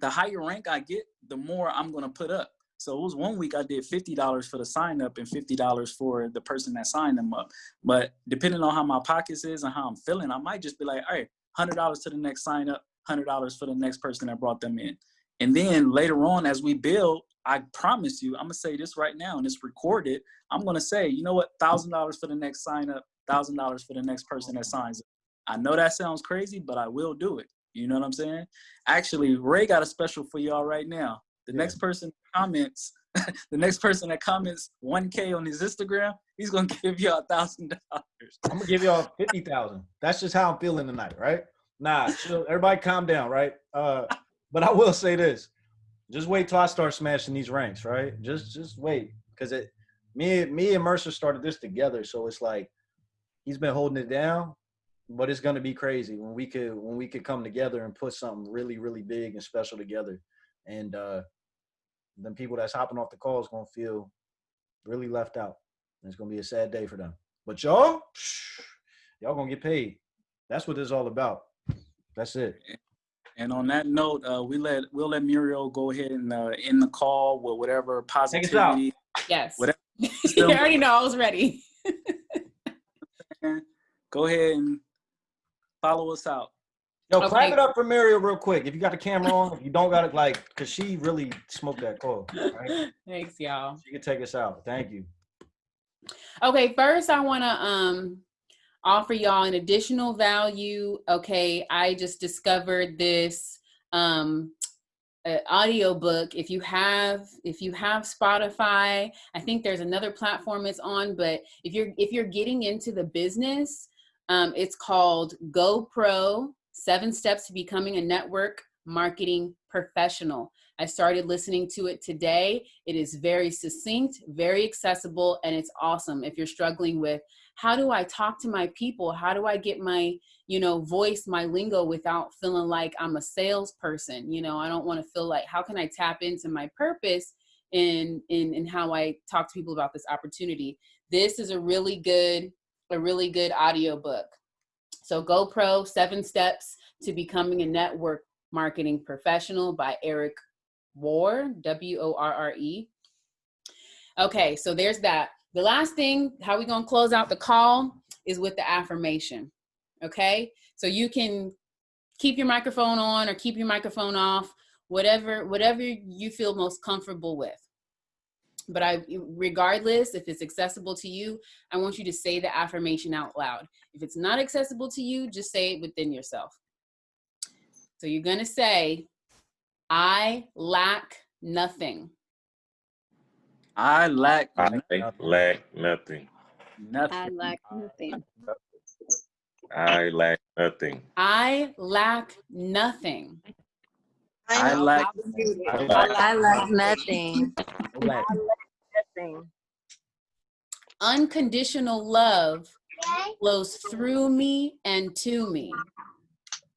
The higher rank I get, the more I'm going to put up. So it was one week I did $50 for the sign up and $50 for the person that signed them up. But depending on how my pockets is and how I'm feeling, I might just be like, all right, $100 to the next sign up, $100 for the next person that brought them in. And then later on, as we build, I promise you, I'm gonna say this right now and it's recorded. I'm gonna say, you know what, $1,000 for the next sign up, $1,000 for the next person that signs it. I know that sounds crazy, but I will do it. You know what I'm saying? Actually, Ray got a special for y'all right now. The yeah. next person comments, (laughs) the next person that comments 1K on his Instagram, he's gonna (laughs) give you a thousand dollars. I'm gonna give y'all fifty thousand. That's just how I'm feeling tonight, right? Nah, (laughs) chill, everybody calm down, right? Uh, but I will say this: just wait till I start smashing these ranks, right? Just just wait, because it me me and Mercer started this together, so it's like he's been holding it down, but it's gonna be crazy when we could when we could come together and put something really really big and special together, and uh then people that's hopping off the call is gonna feel really left out. And it's gonna be a sad day for them. But y'all, y'all gonna get paid. That's what this is all about. That's it. And on that note, uh, we let we'll let Muriel go ahead and uh, end the call with whatever positivity. Yes. Whatever. (laughs) you already know I was ready. (laughs) go ahead and follow us out. Yo, okay. clap it up for Muriel real quick. If you got the camera on, if you don't got it, like, cause she really smoked that call. Right? (laughs) Thanks, y'all. She can take us out. Thank you. Okay, first I want to um offer y'all an additional value. Okay, I just discovered this um audio book if you have if you have spotify i think there's another platform it's on but if you're if you're getting into the business um, it's called gopro Seven Steps to Becoming a Network Marketing Professional. I started listening to it today. It is very succinct, very accessible, and it's awesome. If you're struggling with how do I talk to my people? How do I get my, you know, voice, my lingo without feeling like I'm a salesperson? You know, I don't want to feel like how can I tap into my purpose in in in how I talk to people about this opportunity. This is a really good a really good audio book. So GoPro: Seven Steps to Becoming a Network Marketing Professional by Eric Worre, W O R R E. Okay, so there's that. The last thing, how we gonna close out the call is with the affirmation. Okay, so you can keep your microphone on or keep your microphone off, whatever whatever you feel most comfortable with. But I, regardless if it's accessible to you, I want you to say the affirmation out loud. If it's not accessible to you, just say it within yourself. So you're gonna say, I lack nothing. I lack I lack nothing. nothing. I lack nothing. I lack nothing. I lack nothing. I lack I lack nothing. Black. Unconditional love flows through me and to me.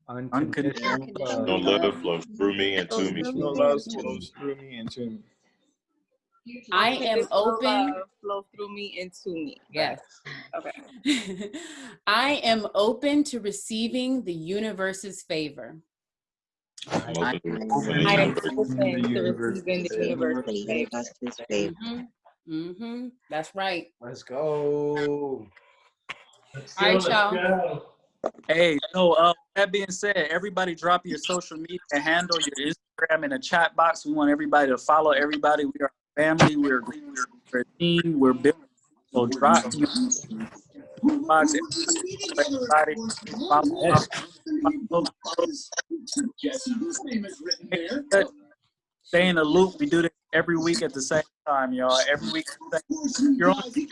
Unconditional No love. love flows through me and to me. No love flows through me and to me. I am open. Flow through me and to me. Yes. Okay. (laughs) I am open to receiving the universe's favor. I'm open to I I am receiving open to universe. receiving the universe. hmm hmm That's right. Let's go. All right, y'all. Hey, so uh, that being said, everybody drop your social media handle, your Instagram in the chat box. We want everybody to follow everybody. We are family. We're, we're a team. We're building. So drop your box. Everybody follow. follow. Stay in the loop. We do this every week at the same time, y'all. Every week. at the same- You're on. Feel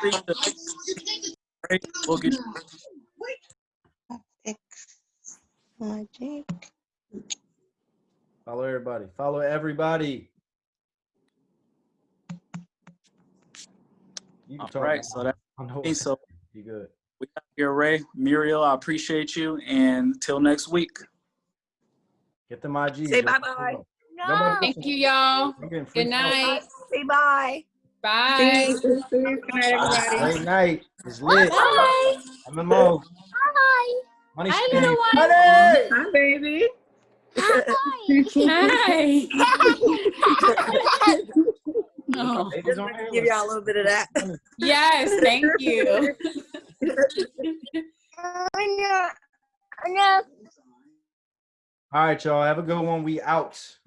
free to. We'll get you Magic. Follow everybody. Follow everybody. You can All talk right, now. so that I so you good. we got here, Ray, Muriel. I appreciate you, and till next week. Get them IG. Say bye-bye. No. Thank you, y'all. Good night. Say bye. Bye. Good night, everybody. Great night. It's lit. Bye. MMO. Hi. Money I Spinning. know what- Money! Hi, baby. Hi. Oh, Ladies on Give y'all a little bit of that. (laughs) yes, thank you. (laughs) All right, y'all. Have a good one. We out.